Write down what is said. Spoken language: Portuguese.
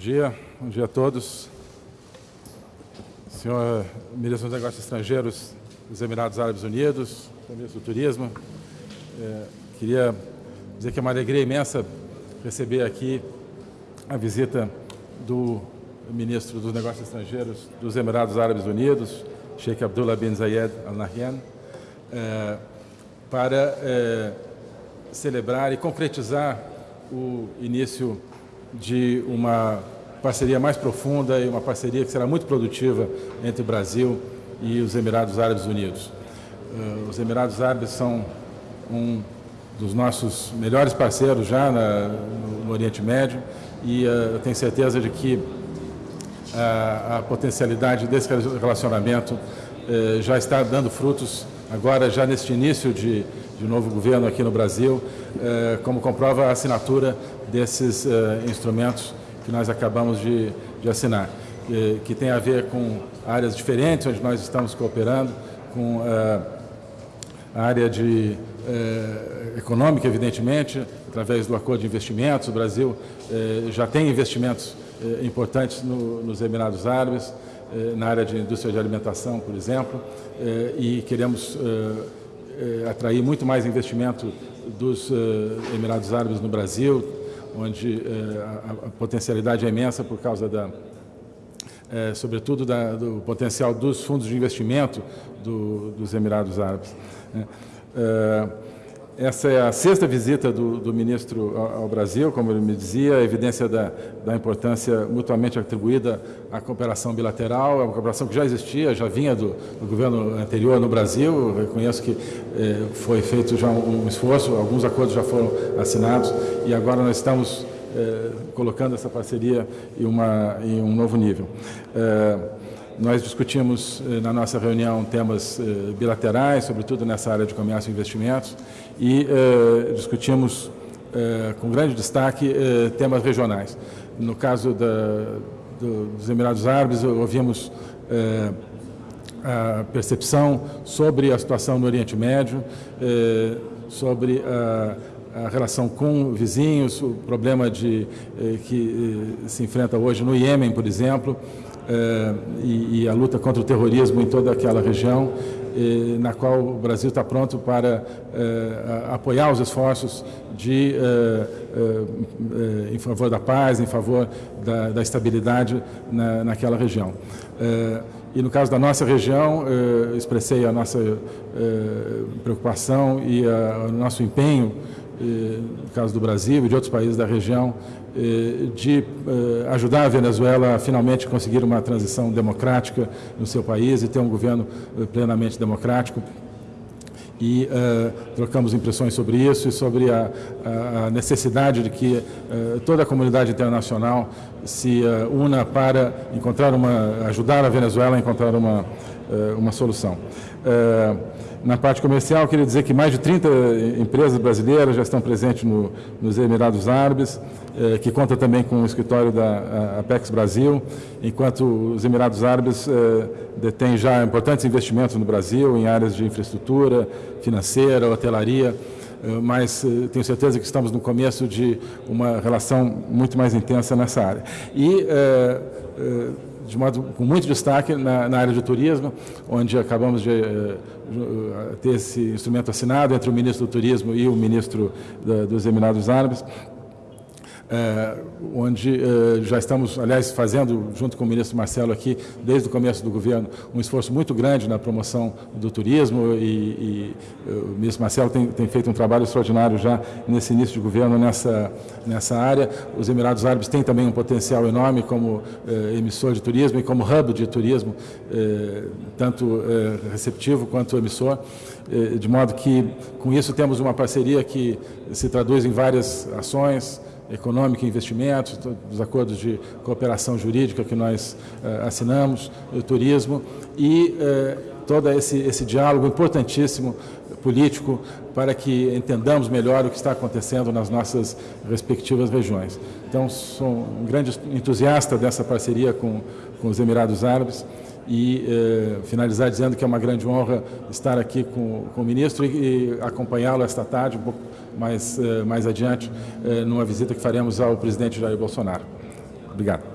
dia, bom dia a todos. Senhor Ministro dos Negócios Estrangeiros dos Emirados Árabes Unidos, Ministro do Turismo, é, queria dizer que é uma alegria imensa receber aqui a visita do Ministro dos Negócios Estrangeiros dos Emirados Árabes Unidos, Sheikh Abdullah bin Zayed Al Nahyan, é, para é, celebrar e concretizar o início de uma parceria mais profunda e uma parceria que será muito produtiva entre o Brasil e os Emirados Árabes Unidos. Uh, os Emirados Árabes são um dos nossos melhores parceiros já na, no, Oriente Médio e uh, eu tenho certeza de que uh, a potencialidade desse relacionamento uh, já está dando frutos agora já neste início de, de novo governo aqui no Brasil, como comprova a assinatura desses instrumentos que nós acabamos de, de assinar, que, que, tem a ver com áreas diferentes onde nós estamos cooperando, com uh, a área de econômica, evidentemente, através do acordo de investimentos. O Brasil já tem investimentos importantes no, nos Emirados Árabes, na área de indústria de alimentação, por exemplo, e queremos atrair muito mais investimento dos Emirados Árabes no Brasil, onde eh, a, a, potencialidade é imensa por causa da, eh, sobretudo da, do potencial dos fundos de investimento do, dos Emirados Árabes. Né? Eh, essa é a sexta visita do, do ministro ao, Brasil, como ele me dizia, evidência da, da, importância mutuamente atribuída à cooperação bilateral, é uma cooperação que já existia, já vinha do, do governo anterior no Brasil, Eu reconheço que eh, foi feito já um, um, esforço, alguns acordos já foram assinados e agora nós estamos eh, colocando essa parceria em, uma, em um novo nível. Eh, nós discutimos eh, na nossa reunião temas eh, bilaterais, sobretudo nessa área de comércio e investimentos, e eh, discutimos com grande destaque temas regionais. No caso da, do, dos Emirados Árabes, ouvimos a percepção sobre a situação no Oriente Médio, sobre a, a relação com vizinhos, o problema de, que se enfrenta hoje no Iêmen, por exemplo, eh, e, e, a luta contra o terrorismo em toda aquela região, eh, na qual o Brasil está pronto para eh, apoiar os esforços de, em favor da paz, em favor da, da estabilidade na, naquela região. E no caso da nossa região, expressei a nossa preocupação e o nosso empenho, no caso do Brasil e de outros países da região, eh, de eh, ajudar a Venezuela a finalmente conseguir uma transição democrática no seu país e ter um governo eh, plenamente democrático. E uh, trocamos impressões sobre isso e sobre a, a necessidade de que uh, toda a comunidade internacional se uh, una para encontrar uma, ajudar a Venezuela a encontrar uma, uma solução. Na parte comercial, queria dizer que mais de 30 empresas brasileiras já estão presentes no, nos Emirados Árabes, eh, que conta também com o escritório da Apex Brasil, enquanto os Emirados Árabes eh, detêm já importantes investimentos no Brasil em áreas de infraestrutura, financeira, hotelaria, eh, mas eh, tenho certeza que estamos no começo de uma relação muito mais intensa nessa área. E eh, de modo com muito destaque na, na, área de turismo, onde acabamos de uh, ter esse instrumento assinado entre o ministro do Turismo e o ministro da, dos Emirados Árabes, é, onde é, já estamos, aliás, fazendo, junto com o ministro Marcelo aqui, desde o começo do governo, um esforço muito grande na promoção do turismo e, e é, o ministro Marcelo tem, tem, feito um trabalho extraordinário já nesse início de governo nessa, nessa área. Os Emirados Árabes têm também um potencial enorme como emissor de turismo e como hub de turismo, tanto receptivo quanto emissor, de modo que, com isso, temos uma parceria que se traduz em várias ações, econômica e investimentos, dos acordos de cooperação jurídica que nós eh, assinamos, o turismo. E eh, todo esse, esse diálogo importantíssimo político para que entendamos melhor o que está acontecendo nas nossas respectivas regiões. Então, sou um grande entusiasta dessa parceria com, com os Emirados Árabes e eh, finalizar dizendo que é uma grande honra estar aqui com, com o ministro e, e acompanhá-lo esta tarde, um pouco mais, eh, mais adiante, eh, numa visita que faremos ao presidente Jair Bolsonaro. Obrigado.